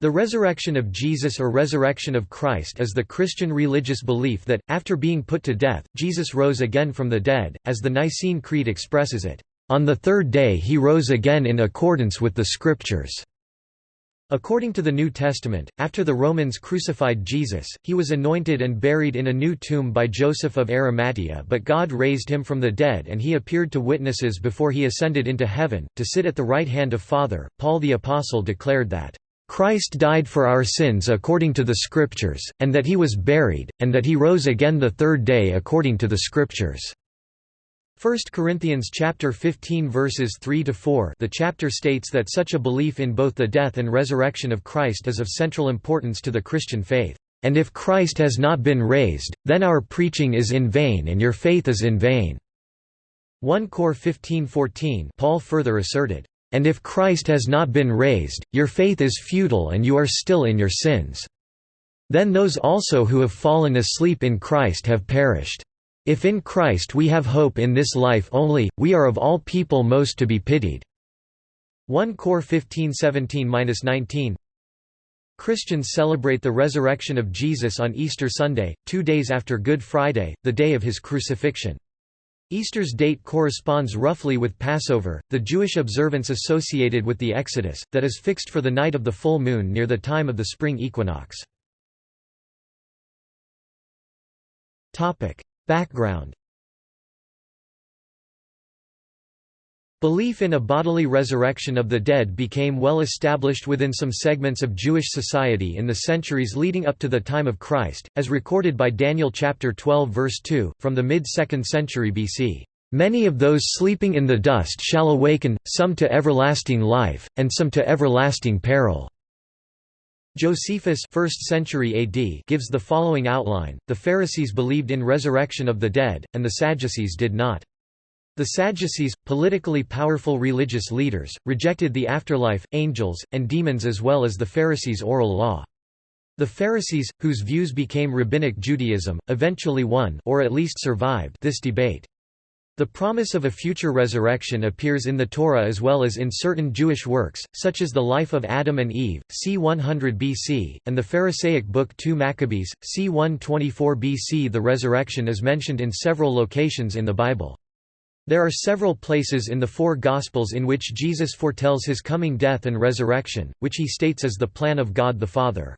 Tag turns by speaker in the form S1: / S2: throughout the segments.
S1: The resurrection of Jesus or resurrection of Christ is the Christian religious belief that, after being put to death, Jesus rose again from the dead, as the Nicene Creed expresses it, "...on the third day he rose again in accordance with the Scriptures." According to the New Testament, after the Romans crucified Jesus, he was anointed and buried in a new tomb by Joseph of Arimathea but God raised him from the dead and he appeared to witnesses before he ascended into heaven, to sit at the right hand of Father. Paul the Apostle declared that, Christ died for our sins according to the Scriptures, and that he was buried, and that he rose again the third day according to the Scriptures." 1 Corinthians chapter 15 verses 3 to 4 the chapter states that such a belief in both the death and resurrection of Christ is of central importance to the Christian faith. And if Christ has not been raised, then our preaching is in vain and your faith is in vain." 1 Cor 15:14 Paul further asserted, and if Christ has not been raised, your faith is futile and you are still in your sins. Then those also who have fallen asleep in Christ have perished. If in Christ we have hope in this life only, we are of all people most to be pitied." 1 Cor 15:17-19 Christians celebrate the resurrection of Jesus on Easter Sunday, two days after Good Friday, the day of his crucifixion. Easter's date corresponds roughly with Passover, the Jewish observance associated with the Exodus, that is fixed for the night of the full moon near the time of the spring equinox. Background Belief in a bodily resurrection of the dead became well established within some segments of Jewish society in the centuries leading up to the time of Christ, as recorded by Daniel chapter 12 verse 2, from the mid-2nd century BC. Many of those sleeping in the dust shall awaken, some to everlasting life, and some to everlasting peril." Josephus 1st century AD gives the following outline, the Pharisees believed in resurrection of the dead, and the Sadducees did not. The Sadducees, politically powerful religious leaders, rejected the afterlife, angels, and demons as well as the Pharisees' oral law. The Pharisees, whose views became Rabbinic Judaism, eventually won or at least survived this debate. The promise of a future resurrection appears in the Torah as well as in certain Jewish works, such as the Life of Adam and Eve, c. 100 BC, and the Pharisaic book 2 Maccabees, c. 124 BC. The resurrection is mentioned in several locations in the Bible. There are several places in the four Gospels in which Jesus foretells his coming death and resurrection, which he states as the plan of God the Father.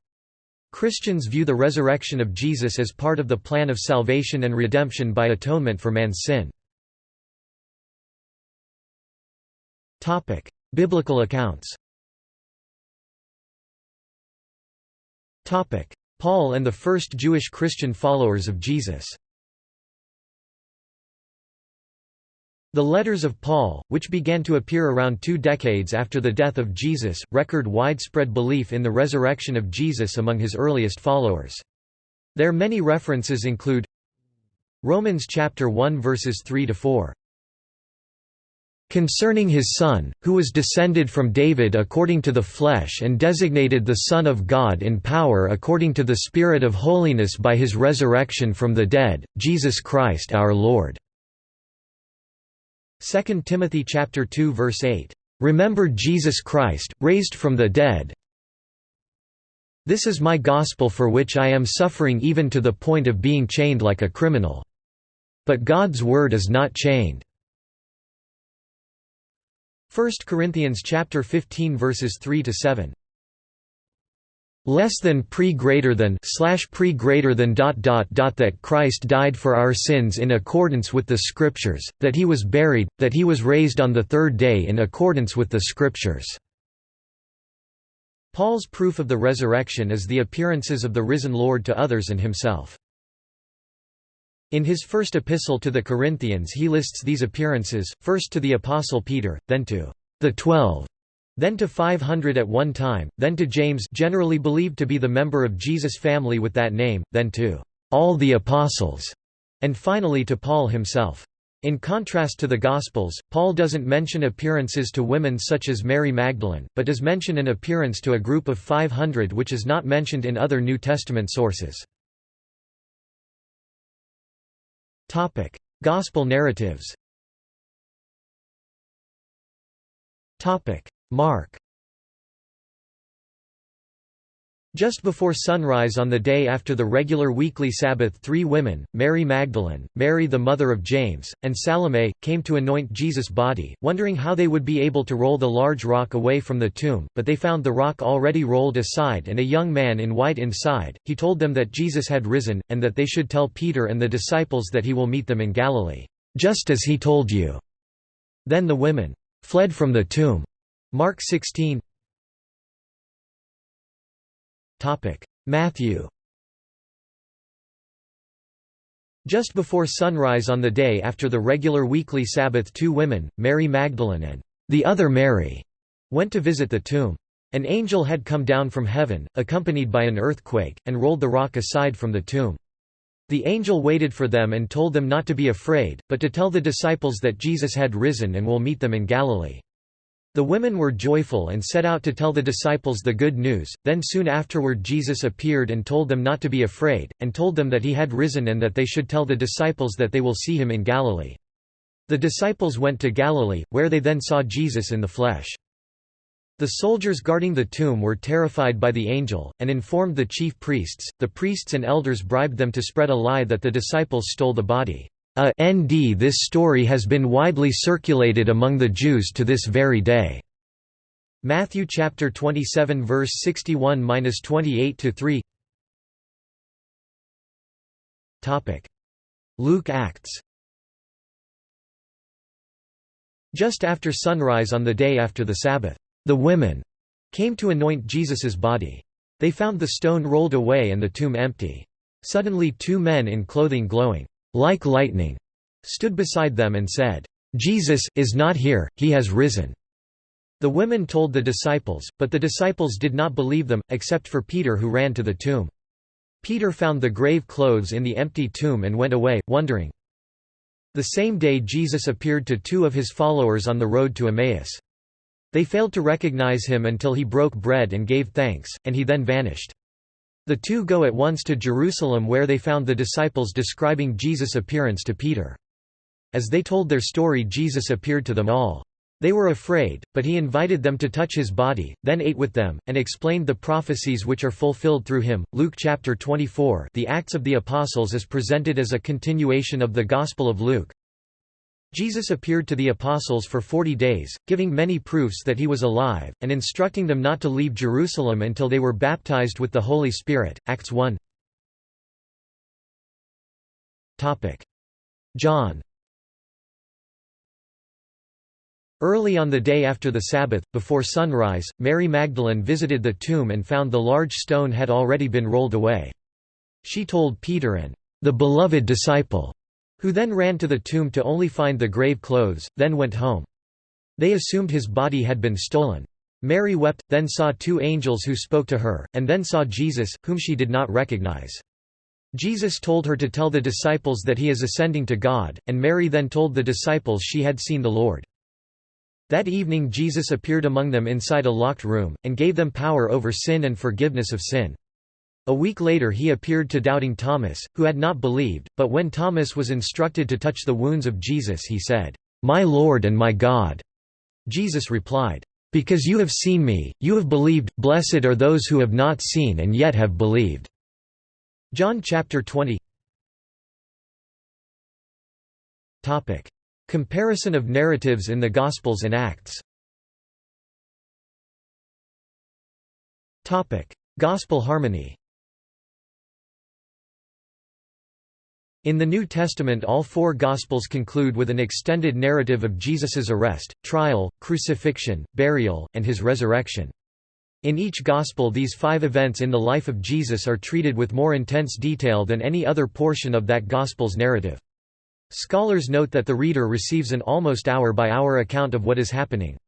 S1: Christians view the resurrection of Jesus as part of the plan of salvation and redemption by atonement for man's sin. Biblical accounts Paul and the first Jewish Christian followers of Jesus The letters of Paul, which began to appear around two decades after the death of Jesus, record widespread belief in the resurrection of Jesus among his earliest followers. Their many references include Romans chapter 1 verses 3 to 4. Concerning his Son, who was descended from David according to the flesh and designated the Son of God in power according to the Spirit of holiness by his resurrection from the dead, Jesus Christ our Lord." 2 Timothy chapter 2 verse 8, "Remember Jesus Christ, raised from the dead. This is my gospel for which I am suffering even to the point of being chained like a criminal. But God's word is not chained." 1 Corinthians chapter 15 verses 3 to 7 less than pre greater than slash pre greater than dot dot dot that Christ died for our sins in accordance with the scriptures that he was buried that he was raised on the third day in accordance with the scriptures. Paul's proof of the resurrection is the appearances of the risen Lord to others and himself. In his first epistle to the Corinthians he lists these appearances first to the apostle Peter then to the 12 then to 500 at one time, then to James generally believed to be the member of Jesus' family with that name, then to all the apostles, and finally to Paul himself. In contrast to the Gospels, Paul doesn't mention appearances to women such as Mary Magdalene, but does mention an appearance to a group of 500 which is not mentioned in other New Testament sources. Gospel narratives Mark Just before sunrise on the day after the regular weekly Sabbath three women, Mary Magdalene, Mary the mother of James, and Salome, came to anoint Jesus' body, wondering how they would be able to roll the large rock away from the tomb, but they found the rock already rolled aside and a young man in white inside. He told them that Jesus had risen, and that they should tell Peter and the disciples that he will meet them in Galilee, just as he told you. Then the women fled from the tomb. Mark 16 Matthew Just before sunrise on the day after the regular weekly Sabbath two women, Mary Magdalene and the other Mary, went to visit the tomb. An angel had come down from heaven, accompanied by an earthquake, and rolled the rock aside from the tomb. The angel waited for them and told them not to be afraid, but to tell the disciples that Jesus had risen and will meet them in Galilee. The women were joyful and set out to tell the disciples the good news, then soon afterward Jesus appeared and told them not to be afraid, and told them that he had risen and that they should tell the disciples that they will see him in Galilee. The disciples went to Galilee, where they then saw Jesus in the flesh. The soldiers guarding the tomb were terrified by the angel, and informed the chief priests. The priests and elders bribed them to spread a lie that the disciples stole the body. A nd This story has been widely circulated among the Jews to this very day. Matthew chapter 27 verse 61-28 to 3. Topic: Luke Acts. Just after sunrise on the day after the Sabbath, the women came to anoint Jesus's body. They found the stone rolled away and the tomb empty. Suddenly two men in clothing glowing like lightning, stood beside them and said, Jesus is not here, he has risen. The women told the disciples, but the disciples did not believe them, except for Peter who ran to the tomb. Peter found the grave clothes in the empty tomb and went away, wondering. The same day Jesus appeared to two of his followers on the road to Emmaus. They failed to recognize him until he broke bread and gave thanks, and he then vanished. The two go at once to Jerusalem where they found the disciples describing Jesus' appearance to Peter. As they told their story Jesus appeared to them all. They were afraid, but he invited them to touch his body, then ate with them, and explained the prophecies which are fulfilled through him. Luke chapter 24 The Acts of the Apostles is presented as a continuation of the Gospel of Luke. Jesus appeared to the apostles for forty days, giving many proofs that he was alive, and instructing them not to leave Jerusalem until they were baptized with the Holy Spirit. Acts 1 John Early on the day after the Sabbath, before sunrise, Mary Magdalene visited the tomb and found the large stone had already been rolled away. She told Peter and the beloved disciple who then ran to the tomb to only find the grave clothes, then went home. They assumed his body had been stolen. Mary wept, then saw two angels who spoke to her, and then saw Jesus, whom she did not recognize. Jesus told her to tell the disciples that he is ascending to God, and Mary then told the disciples she had seen the Lord. That evening Jesus appeared among them inside a locked room, and gave them power over sin and forgiveness of sin. A week later he appeared to doubting Thomas, who had not believed, but when Thomas was instructed to touch the wounds of Jesus he said, "'My Lord and my God!' Jesus replied, "'Because you have seen me, you have believed, blessed are those who have not seen and yet have believed." John chapter 20 Comparison of narratives in the Gospels and Acts. Gospel harmony In the New Testament all four Gospels conclude with an extended narrative of Jesus's arrest, trial, crucifixion, burial, and his resurrection. In each Gospel these five events in the life of Jesus are treated with more intense detail than any other portion of that Gospel's narrative. Scholars note that the reader receives an almost hour-by-hour -hour account of what is happening.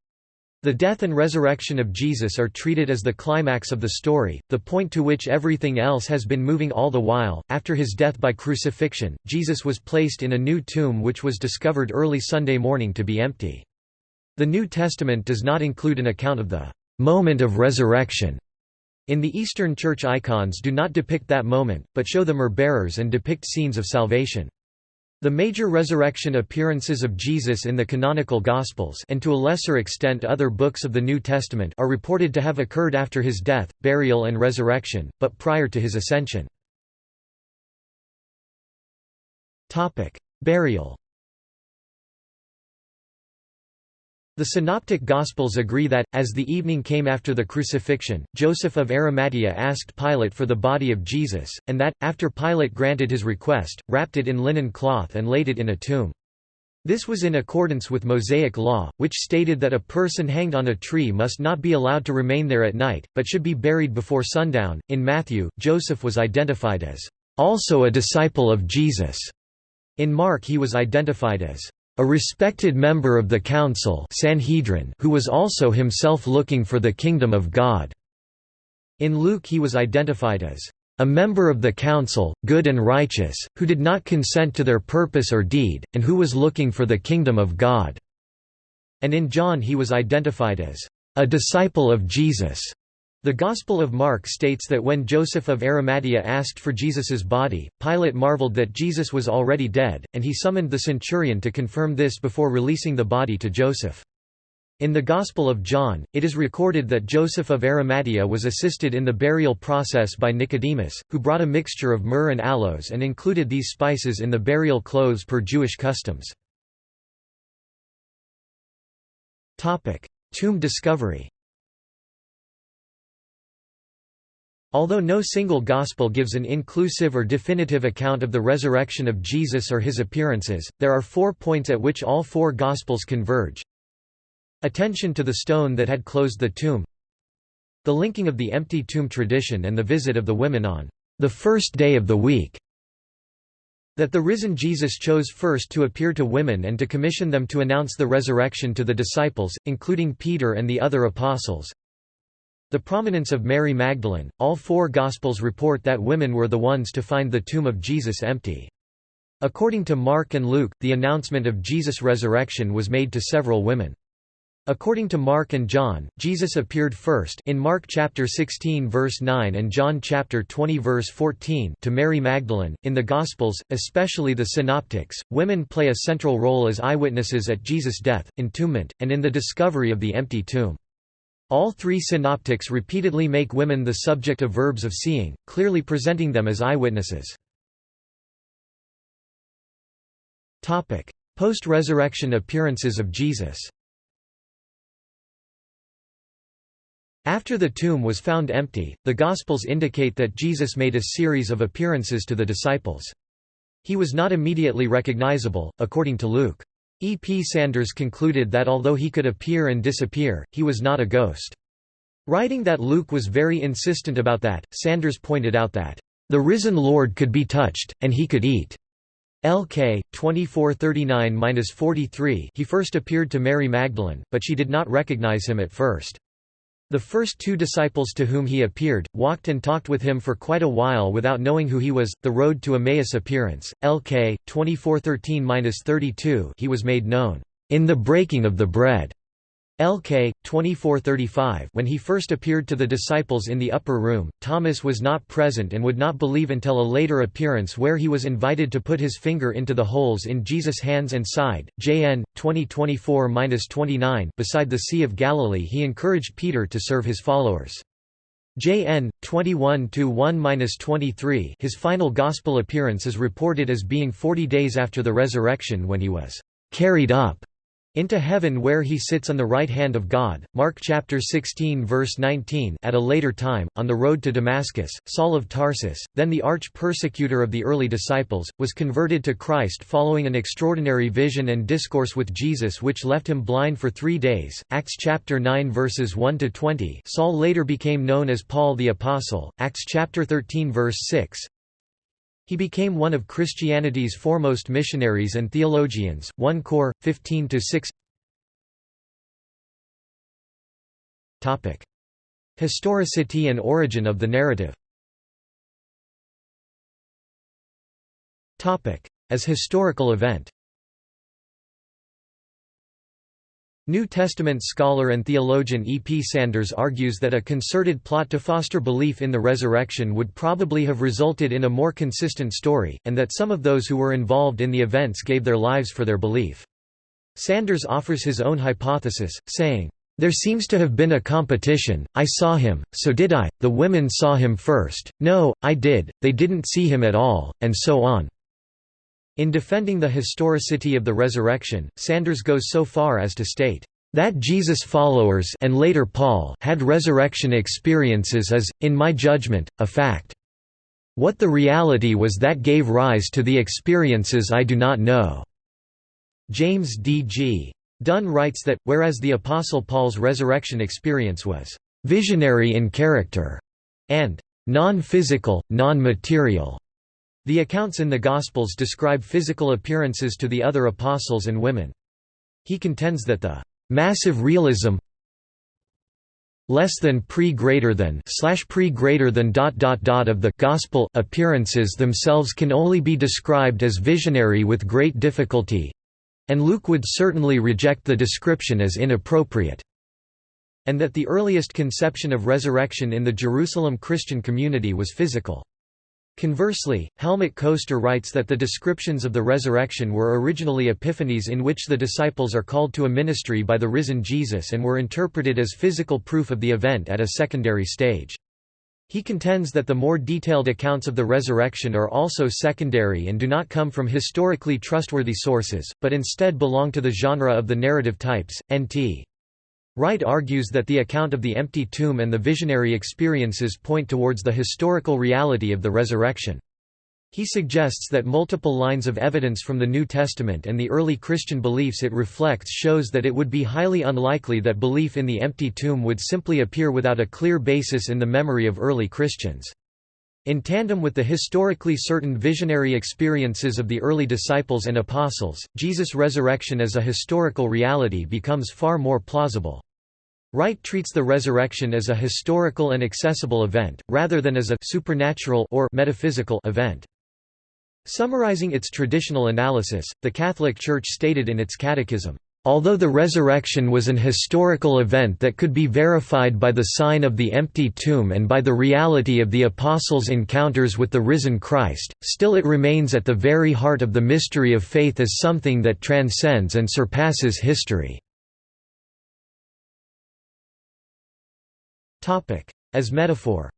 S1: The death and resurrection of Jesus are treated as the climax of the story, the point to which everything else has been moving all the while. After his death by crucifixion, Jesus was placed in a new tomb which was discovered early Sunday morning to be empty. The New Testament does not include an account of the moment of resurrection. In the Eastern Church icons do not depict that moment, but show the myrrh bearers and depict scenes of salvation. The major resurrection appearances of Jesus in the canonical Gospels and to a lesser extent other books of the New Testament are reported to have occurred after his death, burial and resurrection, but prior to his ascension. Burial The Synoptic Gospels agree that, as the evening came after the crucifixion, Joseph of Arimathea asked Pilate for the body of Jesus, and that, after Pilate granted his request, wrapped it in linen cloth and laid it in a tomb. This was in accordance with Mosaic law, which stated that a person hanged on a tree must not be allowed to remain there at night, but should be buried before sundown. In Matthew, Joseph was identified as also a disciple of Jesus. In Mark, he was identified as a respected member of the council Sanhedrin who was also himself looking for the kingdom of God." In Luke he was identified as a member of the council, good and righteous, who did not consent to their purpose or deed, and who was looking for the kingdom of God." And in John he was identified as a disciple of Jesus. The Gospel of Mark states that when Joseph of Arimathea asked for Jesus's body, Pilate marveled that Jesus was already dead, and he summoned the centurion to confirm this before releasing the body to Joseph. In the Gospel of John, it is recorded that Joseph of Arimathea was assisted in the burial process by Nicodemus, who brought a mixture of myrrh and aloes and included these spices in the burial clothes per Jewish customs. Tomb discovery Although no single gospel gives an inclusive or definitive account of the resurrection of Jesus or his appearances, there are four points at which all four gospels converge. Attention to the stone that had closed the tomb The linking of the empty tomb tradition and the visit of the women on the first day of the week that the risen Jesus chose first to appear to women and to commission them to announce the resurrection to the disciples, including Peter and the other apostles, the prominence of Mary Magdalene, all four Gospels report that women were the ones to find the tomb of Jesus empty. According to Mark and Luke, the announcement of Jesus' resurrection was made to several women. According to Mark and John, Jesus appeared first in Mark chapter 16 verse 9 and John chapter 20 verse 14 to Mary Magdalene. In the Gospels, especially the Synoptics, women play a central role as eyewitnesses at Jesus' death, entombment, and in the discovery of the empty tomb. All three synoptics repeatedly make women the subject of verbs of seeing, clearly presenting them as eyewitnesses. Post-resurrection appearances of Jesus After the tomb was found empty, the Gospels indicate that Jesus made a series of appearances to the disciples. He was not immediately recognizable, according to Luke. E. P. Sanders concluded that although he could appear and disappear, he was not a ghost. Writing that Luke was very insistent about that, Sanders pointed out that, "...the risen Lord could be touched, and he could eat." LK 2439-43 He first appeared to Mary Magdalene, but she did not recognize him at first. The first two disciples to whom he appeared, walked and talked with him for quite a while without knowing who he was. The Road to Emmaus appearance, LK 2413-32 He was made known, "...in the breaking of the bread." LK 2435 When he first appeared to the disciples in the upper room, Thomas was not present and would not believe until a later appearance where he was invited to put his finger into the holes in Jesus' hands and side. JN 2024-29 Beside the Sea of Galilee he encouraged Peter to serve his followers. JN 21-1-23 His final gospel appearance is reported as being 40 days after the resurrection when he was carried up into heaven where he sits on the right hand of God. Mark chapter 16 verse 19 At a later time, on the road to Damascus, Saul of Tarsus, then the arch-persecutor of the early disciples, was converted to Christ following an extraordinary vision and discourse with Jesus which left him blind for three days. Acts chapter 9 verses 1 to 20. Saul later became known as Paul the Apostle. Acts chapter 13 verse 6 he became one of Christianity's foremost missionaries and theologians. 1 Cor 15 6. Topic: Historicity and origin of the narrative. Topic: As historical event. New Testament scholar and theologian E. P. Sanders argues that a concerted plot to foster belief in the resurrection would probably have resulted in a more consistent story, and that some of those who were involved in the events gave their lives for their belief. Sanders offers his own hypothesis, saying, there seems to have been a competition, I saw him, so did I, the women saw him first, no, I did, they didn't see him at all, and so on. In defending the historicity of the resurrection, Sanders goes so far as to state, that Jesus followers and later Paul had resurrection experiences is, in my judgment, a fact. What the reality was that gave rise to the experiences I do not know." James D. G. Dunn writes that, whereas the Apostle Paul's resurrection experience was «visionary in character» and «non-physical, non-material», the accounts in the Gospels describe physical appearances to the other apostles and women. He contends that the «massive realism less than pre greater than slash pre greater than dot dot dot of the gospel appearances themselves can only be described as visionary with great difficulty and Luke would certainly reject the description as inappropriate. And that the earliest conception of resurrection in the Jerusalem Christian community was physical. Conversely, Helmut Koester writes that the descriptions of the resurrection were originally epiphanies in which the disciples are called to a ministry by the risen Jesus and were interpreted as physical proof of the event at a secondary stage. He contends that the more detailed accounts of the resurrection are also secondary and do not come from historically trustworthy sources, but instead belong to the genre of the narrative types. N.T. Wright argues that the account of the empty tomb and the visionary experiences point towards the historical reality of the resurrection. He suggests that multiple lines of evidence from the New Testament and the early Christian beliefs it reflects shows that it would be highly unlikely that belief in the empty tomb would simply appear without a clear basis in the memory of early Christians. In tandem with the historically certain visionary experiences of the early disciples and apostles, Jesus' resurrection as a historical reality becomes far more plausible. Wright treats the resurrection as a historical and accessible event, rather than as a supernatural or metaphysical event. Summarizing its traditional analysis, the Catholic Church stated in its catechism, Although the resurrection was an historical event that could be verified by the sign of the empty tomb and by the reality of the Apostles' encounters with the risen Christ, still it remains at the very heart of the mystery of faith as something that transcends and surpasses history. As metaphor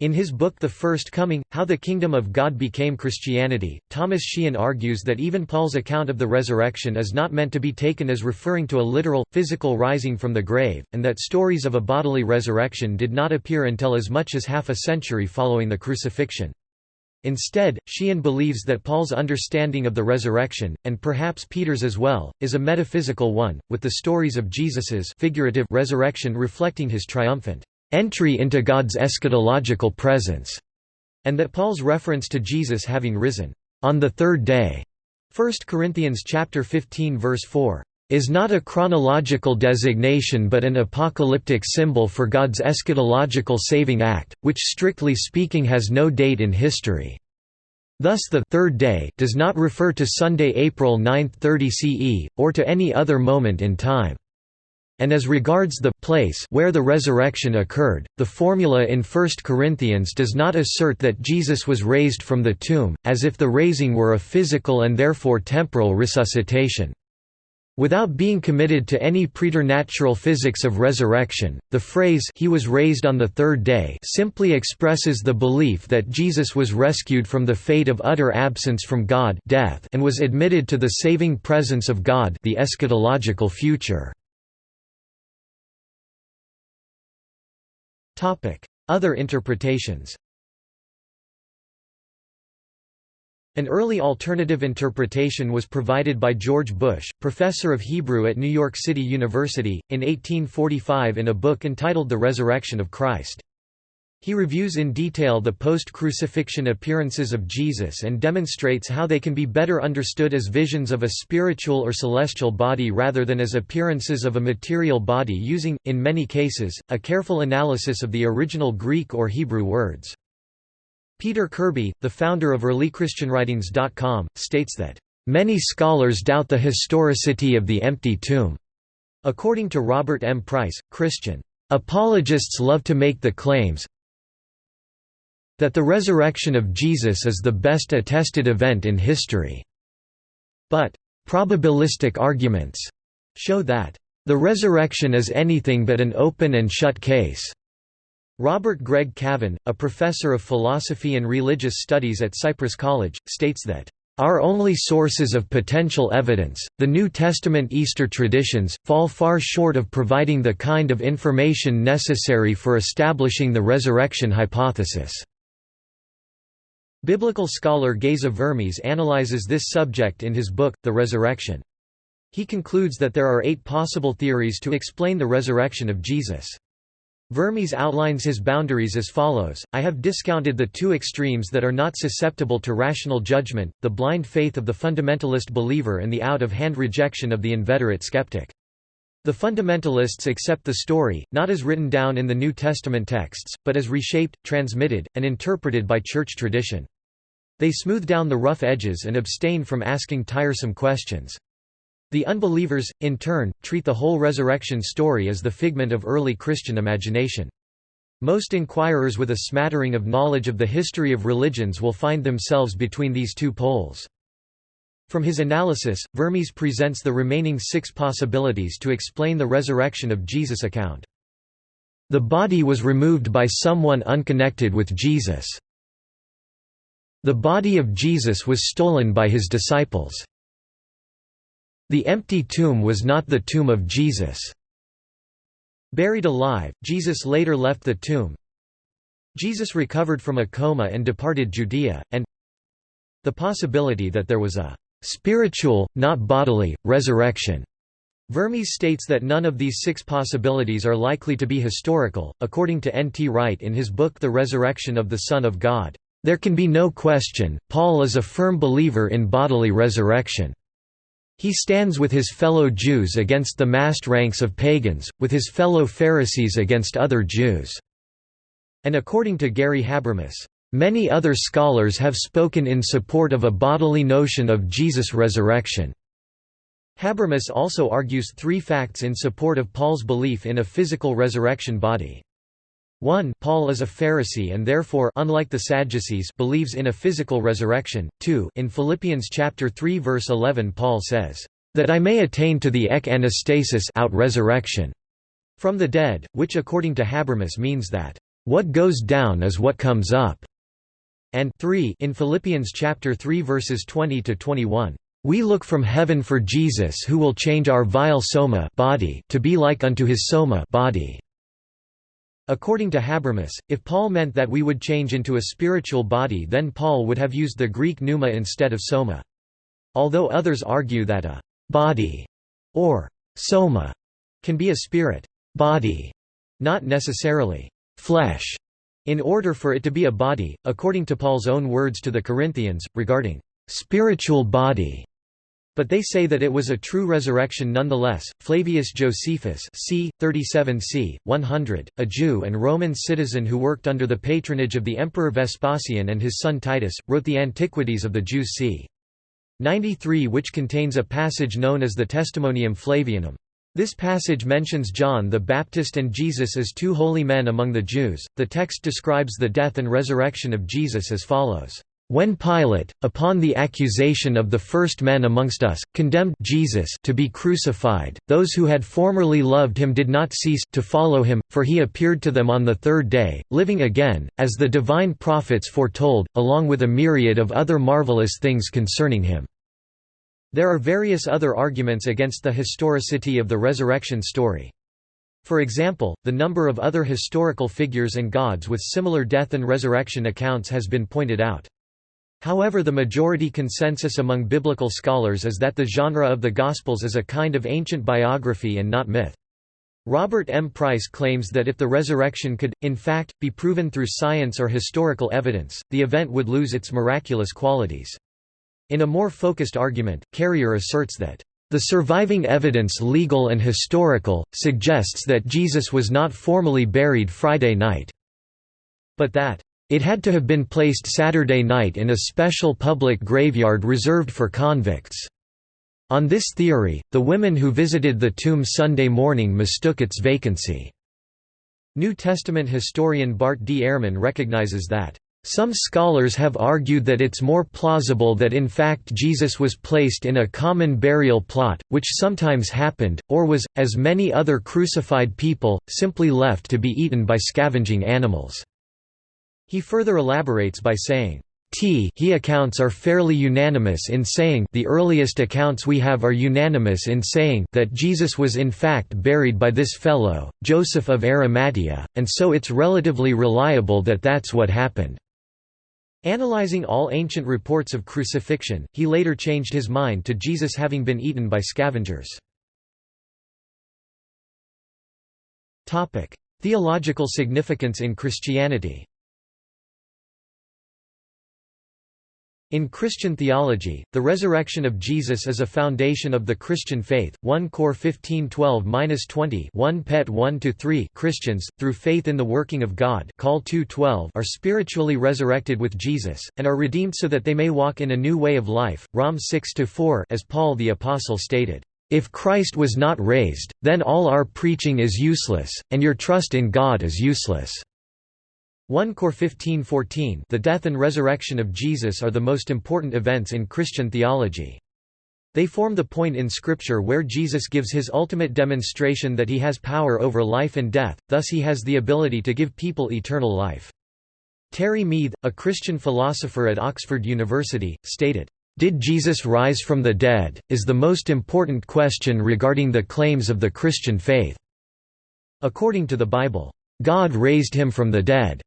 S1: In his book The First Coming, How the Kingdom of God Became Christianity, Thomas Sheehan argues that even Paul's account of the resurrection is not meant to be taken as referring to a literal, physical rising from the grave, and that stories of a bodily resurrection did not appear until as much as half a century following the crucifixion. Instead, Sheehan believes that Paul's understanding of the resurrection, and perhaps Peter's as well, is a metaphysical one, with the stories of Jesus's figurative resurrection reflecting his triumphant entry into God's eschatological presence, and that Paul's reference to Jesus having risen on the third day, 1 Corinthians chapter 15 verse 4, is not a chronological designation but an apocalyptic symbol for God's eschatological saving act, which strictly speaking has no date in history. Thus the third day does not refer to Sunday April 9, 30 CE, or to any other moment in time. And as regards the place where the resurrection occurred, the formula in 1 Corinthians does not assert that Jesus was raised from the tomb, as if the raising were a physical and therefore temporal resuscitation. Without being committed to any preternatural physics of resurrection, the phrase he was raised on the third day simply expresses the belief that Jesus was rescued from the fate of utter absence from God death and was admitted to the saving presence of God the eschatological future. Other interpretations An early alternative interpretation was provided by George Bush, professor of Hebrew at New York City University, in 1845 in a book entitled The Resurrection of Christ. He reviews in detail the post-crucifixion appearances of Jesus and demonstrates how they can be better understood as visions of a spiritual or celestial body rather than as appearances of a material body using, in many cases, a careful analysis of the original Greek or Hebrew words. Peter Kirby, the founder of EarlyChristianWritings.com, states that Many scholars doubt the historicity of the empty tomb. According to Robert M. Price, Christian apologists love to make the claims that the resurrection of Jesus is the best attested event in history. But probabilistic arguments show that the resurrection is anything but an open and shut case. Robert Greg Cavin, a professor of philosophy and religious studies at Cypress College, states that our only sources of potential evidence, the New Testament Easter traditions, fall far short of providing the kind of information necessary for establishing the resurrection hypothesis. Biblical scholar Geza Vermes analyzes this subject in his book, The Resurrection. He concludes that there are eight possible theories to explain the resurrection of Jesus. Vermes outlines his boundaries as follows, I have discounted the two extremes that are not susceptible to rational judgment, the blind faith of the fundamentalist believer and the out-of-hand rejection of the inveterate skeptic. The fundamentalists accept the story, not as written down in the New Testament texts, but as reshaped, transmitted, and interpreted by church tradition. They smooth down the rough edges and abstain from asking tiresome questions. The unbelievers, in turn, treat the whole resurrection story as the figment of early Christian imagination. Most inquirers with a smattering of knowledge of the history of religions will find themselves between these two poles. From his analysis, Vermes presents the remaining six possibilities to explain the resurrection of Jesus account. The body was removed by someone unconnected with Jesus. The body of Jesus was stolen by his disciples. The empty tomb was not the tomb of Jesus. Buried alive, Jesus later left the tomb. Jesus recovered from a coma and departed Judea, and the possibility that there was a spiritual, not bodily, resurrection. Vermes states that none of these six possibilities are likely to be historical, according to N. T. Wright in his book The Resurrection of the Son of God. There can be no question, Paul is a firm believer in bodily resurrection. He stands with his fellow Jews against the massed ranks of pagans, with his fellow Pharisees against other Jews." And according to Gary Habermas, "...many other scholars have spoken in support of a bodily notion of Jesus' resurrection." Habermas also argues three facts in support of Paul's belief in a physical resurrection body. 1 Paul is a Pharisee and therefore unlike the Sadducees believes in a physical resurrection. 2 In Philippians chapter 3 verse 11 Paul says, "that I may attain to the ek anastasis out resurrection from the dead," which according to Habermas means that what goes down is what comes up. And 3 in Philippians chapter 3 verses 20 to 21. We look from heaven for Jesus who will change our vile soma body to be like unto his soma body. According to Habermas, if Paul meant that we would change into a spiritual body then Paul would have used the Greek pneuma instead of soma. Although others argue that a «body» or «soma» can be a spirit «body», not necessarily «flesh», in order for it to be a body, according to Paul's own words to the Corinthians, regarding «spiritual body» But they say that it was a true resurrection nonetheless. Flavius Josephus, c. 37 c. 100, a Jew and Roman citizen who worked under the patronage of the Emperor Vespasian and his son Titus, wrote the Antiquities of the Jews c. 93 which contains a passage known as the Testimonium Flavianum. This passage mentions John the Baptist and Jesus as two holy men among the Jews. The text describes the death and resurrection of Jesus as follows. When Pilate, upon the accusation of the first men amongst us, condemned Jesus to be crucified, those who had formerly loved him did not cease to follow him, for he appeared to them on the third day, living again, as the divine prophets foretold, along with a myriad of other marvelous things concerning him." There are various other arguments against the historicity of the resurrection story. For example, the number of other historical figures and gods with similar death and resurrection accounts has been pointed out. However the majority consensus among biblical scholars is that the genre of the Gospels is a kind of ancient biography and not myth. Robert M. Price claims that if the resurrection could, in fact, be proven through science or historical evidence, the event would lose its miraculous qualities. In a more focused argument, Carrier asserts that, "...the surviving evidence legal and historical, suggests that Jesus was not formally buried Friday night," but that It had to have been placed Saturday night in a special public graveyard reserved for convicts. On this theory, the women who visited the tomb Sunday morning mistook its vacancy. New Testament historian Bart D. Ehrman recognizes that some scholars have argued that it's more plausible that in fact Jesus was placed in a common burial plot, which sometimes happened, or was, as many other crucified people, simply left to be eaten by scavenging animals. He further elaborates by saying, T he accounts are fairly unanimous in saying the earliest accounts we have are unanimous in saying that Jesus was in fact buried by this fellow, Joseph of Arimathea, and so it's relatively reliable that that's what happened. Analyzing all ancient reports of crucifixion, he later changed his mind to Jesus having been eaten by scavengers. Theological significance in Christianity In Christian theology, the resurrection of Jesus is a foundation of the Christian faith. 1 Cor 15:12-20, 1 Pet 1-3. Christians, through faith in the working of God, Col 2:12, are spiritually resurrected with Jesus and are redeemed so that they may walk in a new way of life. Rom 6-4, as Paul the apostle stated, "If Christ was not raised, then all our preaching is useless, and your trust in God is useless." 1 Cor 15:14 The death and resurrection of Jesus are the most important events in Christian theology. They form the point in Scripture where Jesus gives his ultimate demonstration that he has power over life and death, thus he has the ability to give people eternal life. Terry Miethe, a Christian philosopher at Oxford University, stated, "...did Jesus rise from the dead, is the most important question regarding the claims of the Christian faith." According to the Bible, "...God raised him from the dead."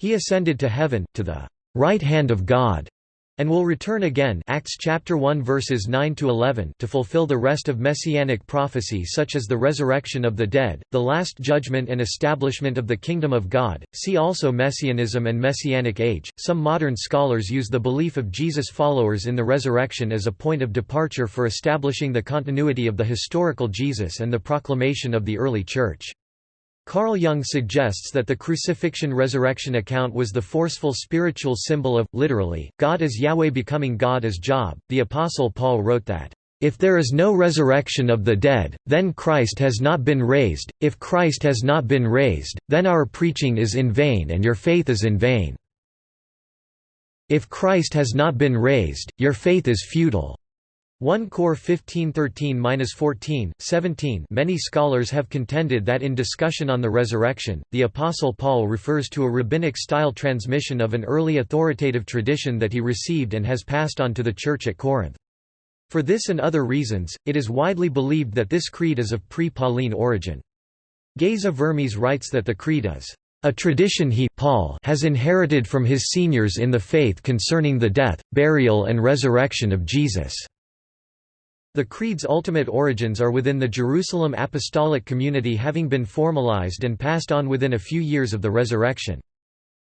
S1: He ascended to heaven, to the right hand of God, and will return again Acts chapter 1 verses 9 to 11 to fulfill the rest of messianic prophecy such as the resurrection of the dead, the last judgment and establishment of the kingdom of God. See also messianism and messianic age. Some modern scholars use the belief of Jesus followers in the resurrection as a point of departure for establishing the continuity of the historical Jesus and the proclamation of the early church. Carl Jung suggests that the crucifixion resurrection account was the forceful spiritual symbol of, literally, God as Yahweh becoming God as Job. The Apostle Paul wrote that, if there is no resurrection of the dead, then Christ has not been raised, if Christ has not been raised, then our preaching is in vain and your faith is in vain. If Christ has not been raised, your faith is futile. 1 Cor 1513-14, 17 Many scholars have contended that in discussion on the resurrection, the Apostle Paul refers to a rabbinic-style transmission of an early authoritative tradition that he received and has passed on to the Church at Corinth. For this and other reasons, it is widely believed that this creed is of pre-Pauline origin. Geza Vermes writes that the creed is a tradition he Paul has inherited from his seniors in the faith concerning the death, burial and resurrection of Jesus. The Creed's ultimate origins are within the Jerusalem apostolic community having been formalized and passed on within a few years of the resurrection.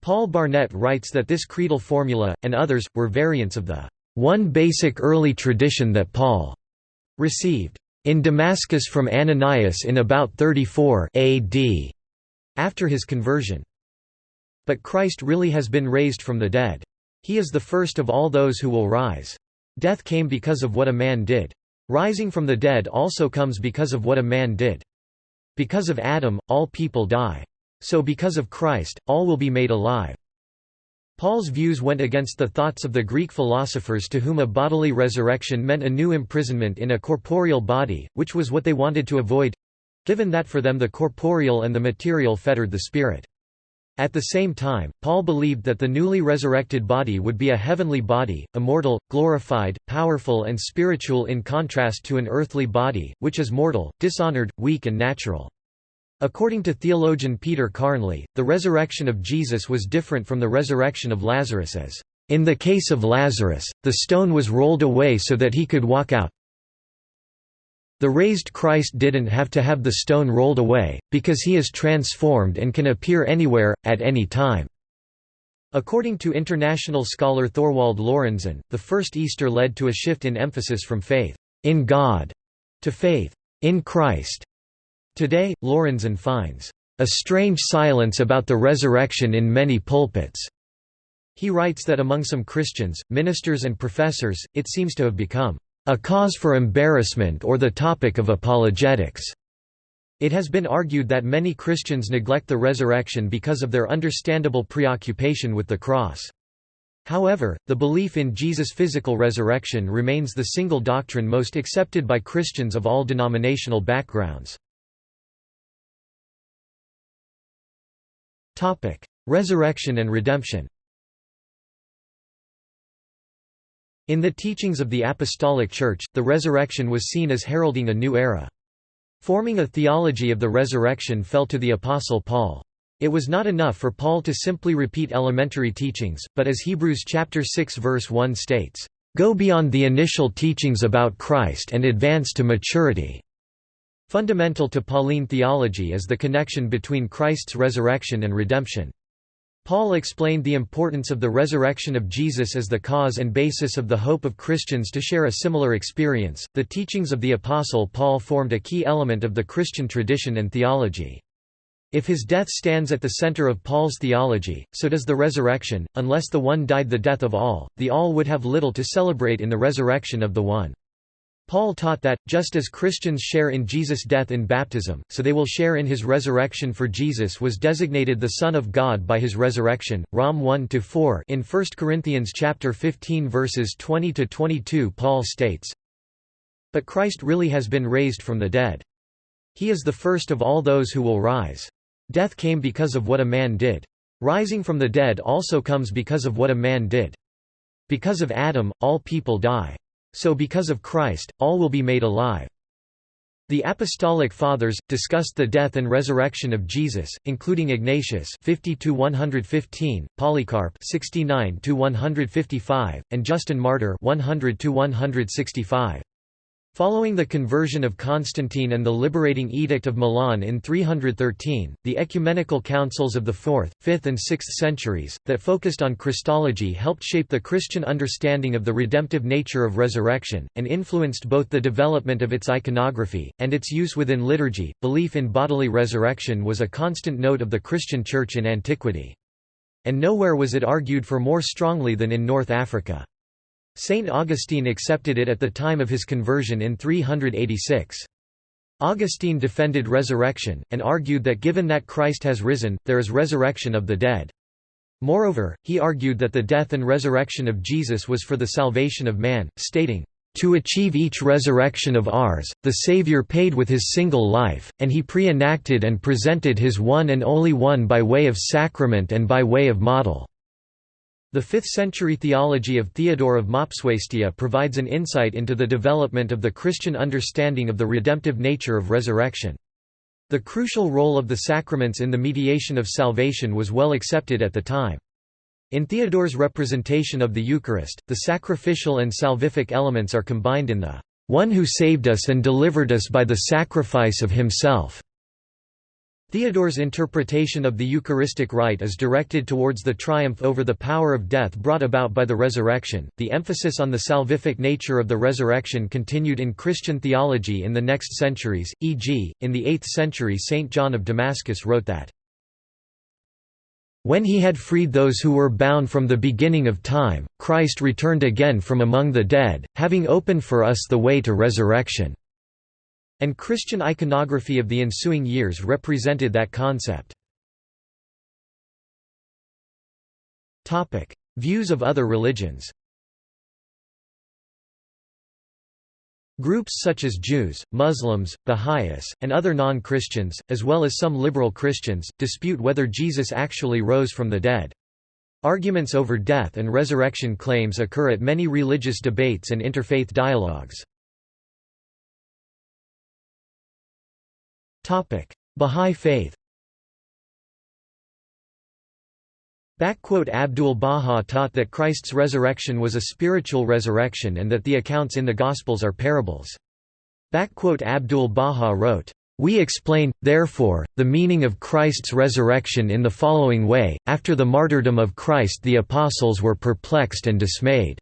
S1: Paul Barnett writes that this creedal formula, and others, were variants of the one basic early tradition that Paul received in Damascus from Ananias in about 34 AD after his conversion. But Christ really has been raised from the dead. He is the first of all those who will rise. Death came because of what a man did. Rising from the dead also comes because of what a man did. Because of Adam, all people die. So because of Christ, all will be made alive. Paul's views went against the thoughts of the Greek philosophers to whom a bodily resurrection meant a new imprisonment in a corporeal body, which was what they wanted to avoid—given that for them the corporeal and the material fettered the spirit. At the same time, Paul believed that the newly resurrected body would be a heavenly body, immortal, glorified, powerful and spiritual in contrast to an earthly body, which is mortal, dishonored, weak and natural. According to theologian Peter Carnley, the resurrection of Jesus was different from the resurrection of Lazarus as, "...in the case of Lazarus, the stone was rolled away so that he could walk out, the raised Christ didn't have to have the stone rolled away, because he is transformed and can appear anywhere, at any time. According to international scholar Thorwald Lorenzen, the first Easter led to a shift in emphasis from faith in God to faith in Christ. Today, Lorenzen finds a strange silence about the resurrection in many pulpits. He writes that among some Christians, ministers and professors, it seems to have become a cause for embarrassment or the topic of apologetics. It has been argued that many Christians neglect the resurrection because of their understandable preoccupation with the cross. However, the belief in Jesus' physical resurrection remains the single doctrine most accepted by Christians of all denominational backgrounds. Resurrection and redemption In the teachings of the Apostolic Church, the resurrection was seen as heralding a new era. Forming a theology of the resurrection fell to the Apostle Paul. It was not enough for Paul to simply repeat elementary teachings, but as Hebrews chapter 6 verse 1 states, "Go beyond the initial teachings about Christ and advance to maturity." Fundamental to Pauline theology is the connection between Christ's resurrection and redemption. Paul explained the importance of the resurrection of Jesus as the cause and basis of the hope of Christians to share a similar experience. The teachings of the Apostle Paul formed a key element of the Christian tradition and theology. If his death stands at the center of Paul's theology, so does the resurrection. Unless the one died the death of all, the all would have little to celebrate in the resurrection of the one. Paul taught that, just as Christians share in Jesus' death in baptism, so they will share in his resurrection for Jesus was designated the Son of God by his resurrection. Rom 1-4 In 1 Corinthians chapter 15 verses 20-22 Paul states, But Christ really has been raised from the dead. He is the first of all those who will rise. Death came because of what a man did. Rising from the dead also comes because of what a man did. Because of Adam, all people die. So because of Christ, all will be made alive. The Apostolic Fathers discussed the death and resurrection of Jesus, including Ignatius 50-115, Polycarp 69-155, and Justin Martyr 100-165. Following the conversion of Constantine and the liberating Edict of Milan in 313, the ecumenical councils of the 4th, 5th and 6th centuries, that focused on Christology helped shape the Christian understanding of the redemptive nature of resurrection, and influenced both the development of its iconography, and its use within liturgy. Belief in bodily resurrection was a constant note of the Christian Church in antiquity. And nowhere was it argued for more strongly than in North Africa. Saint Augustine accepted it at the time of his conversion in 386. Augustine defended resurrection, and argued that given that Christ has risen, there is resurrection of the dead. Moreover, he argued that the death and resurrection of Jesus was for the salvation of man, stating, "...to achieve each resurrection of ours, the Savior paid with his single life, and he pre-enacted and presented his one and only one by way of sacrament and by way of model." The 5th-century theology of Theodore of Mopsuestia provides an insight into the development of the Christian understanding of the redemptive nature of resurrection. The crucial role of the sacraments in the mediation of salvation was well accepted at the time. In Theodore's representation of the Eucharist, the sacrificial and salvific elements are combined in the one who saved us and delivered us by the sacrifice of himself. Theodore's interpretation of the Eucharistic rite is directed towards the triumph over the power of death brought about by the resurrection. The emphasis on the salvific nature of the resurrection continued in Christian theology in the next centuries, e.g., in the 8th century St. John of Damascus wrote that, When he had freed those who were bound from the beginning of time, Christ returned again from among the dead, having opened for us the way to resurrection and Christian iconography of the ensuing years represented that concept. Views of other religions Groups such as Jews, Muslims, Baha'is, and other non-Christians, as well as some liberal Christians, dispute whether Jesus actually rose from the dead. Arguments over death and resurrection claims occur at many religious debates and interfaith dialogues. Bahá'í Faith Abdul-Baha taught that Christ's resurrection was a spiritual resurrection and that the accounts in the Gospels are parables. Abdul-Baha wrote, we explain, therefore, the meaning of Christ's resurrection in the following way, after the martyrdom of Christ the apostles were perplexed and dismayed.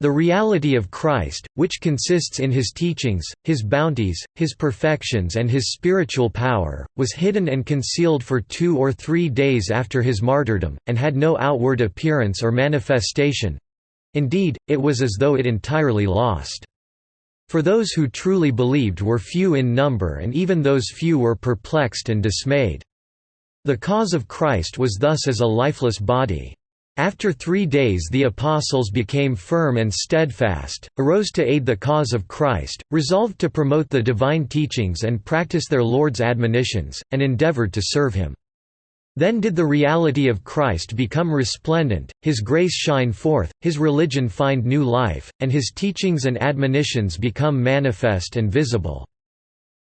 S1: The reality of Christ, which consists in his teachings, his bounties, his perfections and his spiritual power, was hidden and concealed for two or three days after his martyrdom, and had no outward appearance or manifestation—indeed, it was as though it entirely lost. For those who truly believed were few in number and even those few were perplexed and dismayed. The cause of Christ was thus as a lifeless body. After three days the apostles became firm and steadfast, arose to aid the cause of Christ, resolved to promote the divine teachings and practice their Lord's admonitions, and endeavored to serve him. Then did the reality of Christ become resplendent, his grace shine forth, his religion find new life, and his teachings and admonitions become manifest and visible.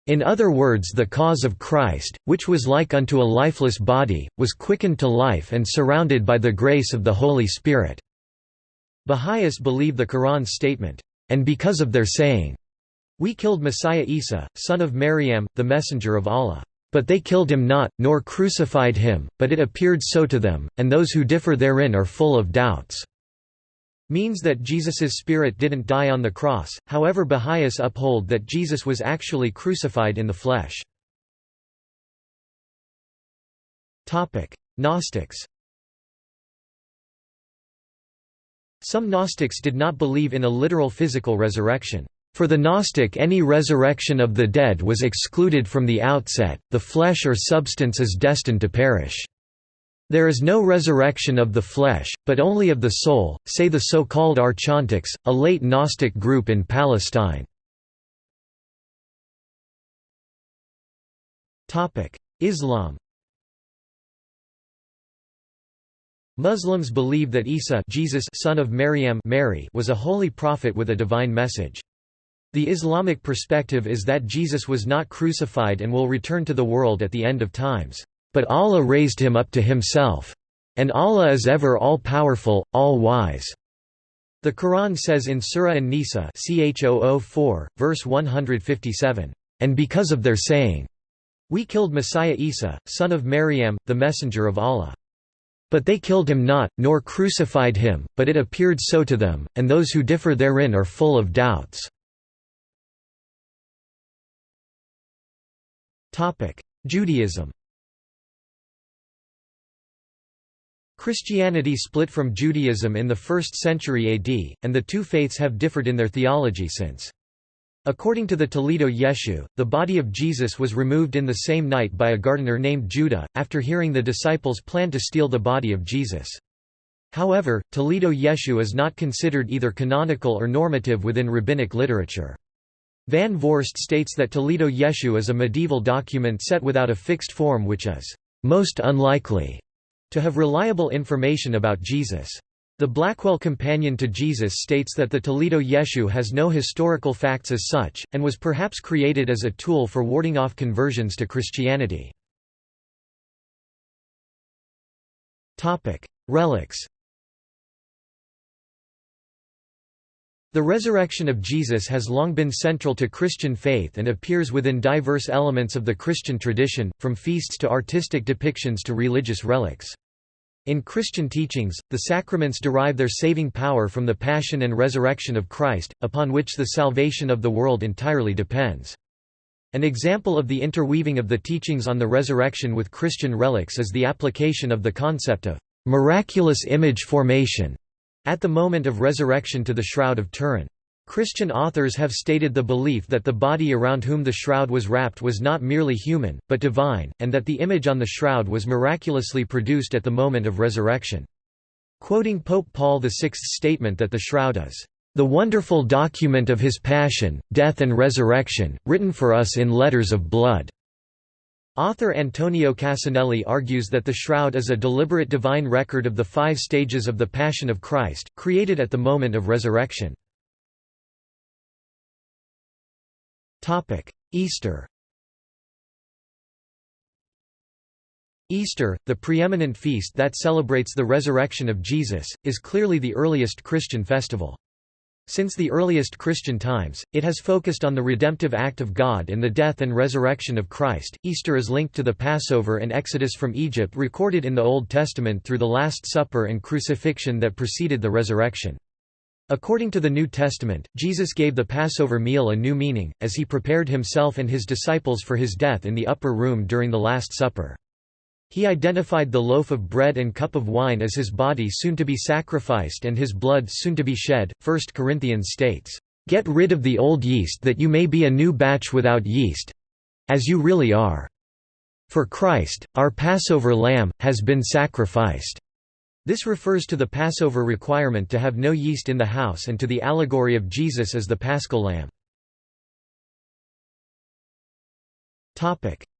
S1: In other words the cause of Christ, which was like unto a lifeless body, was quickened to life and surrounded by the grace of the Holy Spirit." Baha'is believe the Quran's statement, "...and because of their saying, We killed Messiah Isa, son of Maryam, the messenger of Allah. But they killed him not, nor crucified him, but it appeared so to them, and those who differ therein are full of doubts." Means that Jesus's spirit didn't die on the cross, however Baha'is uphold that Jesus was actually crucified in the flesh. Gnostics Some Gnostics did not believe in a literal physical resurrection. For the Gnostic any resurrection of the dead was excluded from the outset, the flesh or substance is destined to perish. There is no resurrection of the flesh, but only of the soul, say the so-called Archontics, a late Gnostic group in Palestine. Islam Muslims believe that Isa Jesus son of Maryam Mary was a holy prophet with a divine message. The Islamic perspective is that Jesus was not crucified and will return to the world at the end of times. But Allah raised him up to himself. And Allah is ever all-powerful, all-wise." The Quran says in Surah An-Nisa verse 157, "...and because of their saying, We killed Messiah Isa, son of Maryam, the messenger of Allah. But they killed him not, nor crucified him, but it appeared so to them, and those who differ therein are full of doubts." Judaism Christianity split from Judaism in the 1st century AD, and the two faiths have differed in their theology since. According to the Toledot Yeshu, the body of Jesus was removed in the same night by a gardener named Judah, after hearing the disciples plan to steal the body of Jesus. However, Toledot Yeshu is not considered either canonical or normative within rabbinic literature. Van Voorst states that Toledot Yeshu is a medieval document set without a fixed form which is most unlikely to have reliable information about Jesus. The Blackwell Companion to Jesus states that the Toledot Yeshu has no historical facts as such, and was perhaps created as a tool for warding off conversions to Christianity. Relics The resurrection of Jesus has long been central to Christian faith and appears within diverse elements of the Christian tradition, from feasts to artistic depictions to religious relics. In Christian teachings, the sacraments derive their saving power from the passion and resurrection of Christ, upon which the salvation of the world entirely depends. An example of the interweaving of the teachings on the resurrection with Christian relics is the application of the concept of miraculous image formation at the moment of resurrection to the Shroud of Turin. Christian authors have stated the belief that the body around whom the shroud was wrapped was not merely human, but divine, and that the image on the shroud was miraculously produced at the moment of resurrection. Quoting Pope Paul VI's statement that the shroud is the wonderful document of his passion, death and resurrection, written for us in letters of blood." Author Antonio Cassanelli argues that the shroud is a deliberate divine record of the five stages of the Passion of Christ, created at the moment of resurrection. Easter Easter, the preeminent feast that celebrates the resurrection of Jesus, is clearly the earliest Christian festival. Since the earliest Christian times, it has focused on the redemptive act of God in the death and resurrection of Christ. Easter is linked to the Passover and Exodus from Egypt recorded in the Old Testament through the Last Supper and crucifixion that preceded the resurrection. According to the New Testament, Jesus gave the Passover meal a new meaning, as he prepared himself and his disciples for his death in the upper room during the Last Supper. He identified the loaf of bread and cup of wine as his body soon to be sacrificed and his blood soon to be shed. 1 Corinthians states, "Get rid of the old yeast that you may be a new batch without yeast, as you really are. For Christ, our Passover lamb, has been sacrificed." This refers to the Passover requirement to have no yeast in the house and to the allegory of Jesus as the paschal lamb.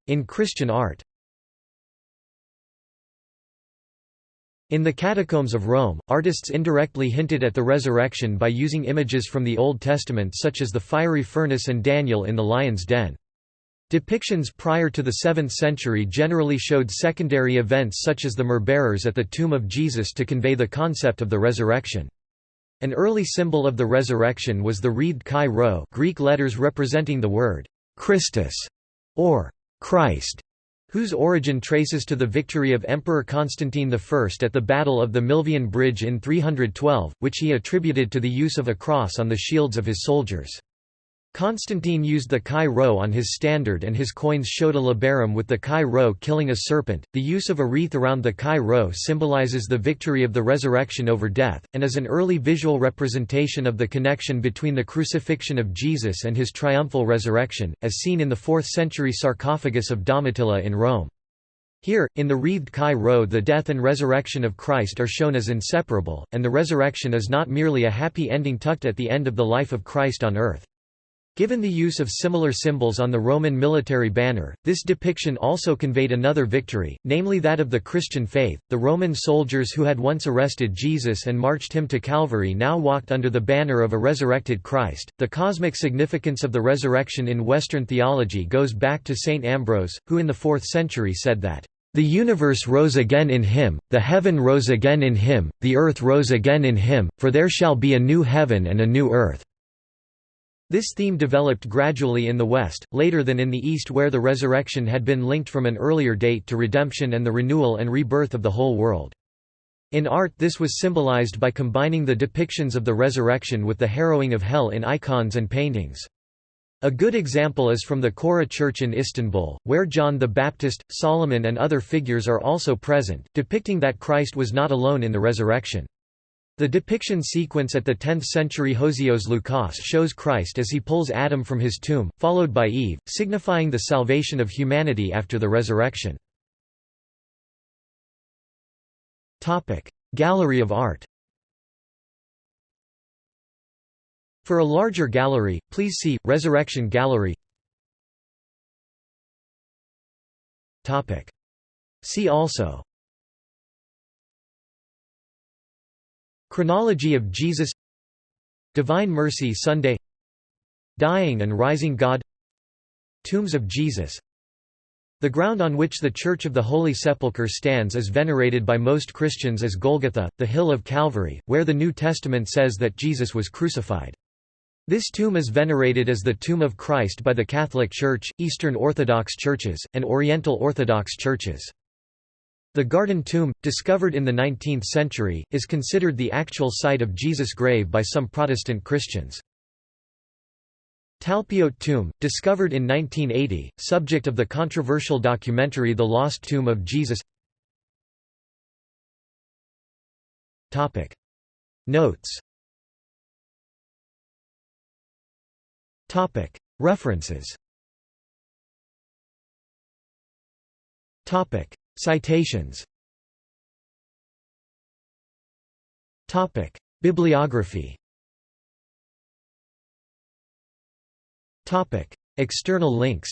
S1: In Christian art In the Catacombs of Rome, artists indirectly hinted at the resurrection by using images from the Old Testament such as the fiery furnace and Daniel in the lion's den. Depictions prior to the 7th century generally showed secondary events such as the myrrh-bearers at the tomb of Jesus to convey the concept of the resurrection. An early symbol of the resurrection was the wreathed chi rho Greek letters representing the word «Christus» or «Christ», whose origin traces to the victory of Emperor Constantine I at the Battle of the Milvian Bridge in 312, which he attributed to the use of a cross on the shields of his soldiers. Constantine used the chi rho on his standard and his coins showed a labarum with the chi rho killing a serpent. The use of a wreath around the chi rho symbolizes the victory of the resurrection over death, and is an early visual representation of the connection between the crucifixion of Jesus and his triumphal resurrection, as seen in the 4th century sarcophagus of Domitilla in Rome. Here, in the wreathed chi rho the death and resurrection of Christ are shown as inseparable, and the resurrection is not merely a happy ending tucked at the end of the life of Christ on earth. Given the use of similar symbols on the Roman military banner, this depiction also conveyed another victory, namely that of the Christian faith. The Roman soldiers who had once arrested Jesus and marched him to Calvary now walked under the banner of a resurrected Christ. The cosmic significance of the resurrection in Western theology goes back to St. Ambrose, who in the 4th century said that, The universe rose again in him, the heaven rose again in him, the earth rose again in him, for there shall be a new heaven and a new earth. This theme developed gradually in the West, later than in the East where the resurrection had been linked from an earlier date to redemption and the renewal and rebirth of the whole world. In art this was symbolized by combining the depictions of the resurrection with the harrowing of hell in icons and paintings. A good example is from the Chora Church in Istanbul, where John the Baptist, Solomon and other figures are also present, depicting that Christ was not alone in the resurrection. The depiction sequence at the 10th century Hosios Lukas shows Christ as he pulls Adam from his tomb, followed by Eve, signifying the salvation of humanity after the resurrection. Gallery of art For a larger gallery, please see, Resurrection Gallery. See also Chronology of Jesus Divine Mercy Sunday Dying and Rising God Tombs of Jesus The ground on which the Church of the Holy Sepulchre stands is venerated by most Christians as Golgotha, the hill of Calvary, where the New Testament says that Jesus was crucified. This tomb is venerated as the tomb of Christ by the Catholic Church, Eastern Orthodox churches, and Oriental Orthodox churches. The Garden Tomb, discovered in the 19th century, is considered the actual site of Jesus' grave by some Protestant Christians. Talpiot Tomb, discovered in 1980, subject of the controversial documentary The Lost Tomb of Jesus. Notes. References Citations Topic. Bibliography Topic. External links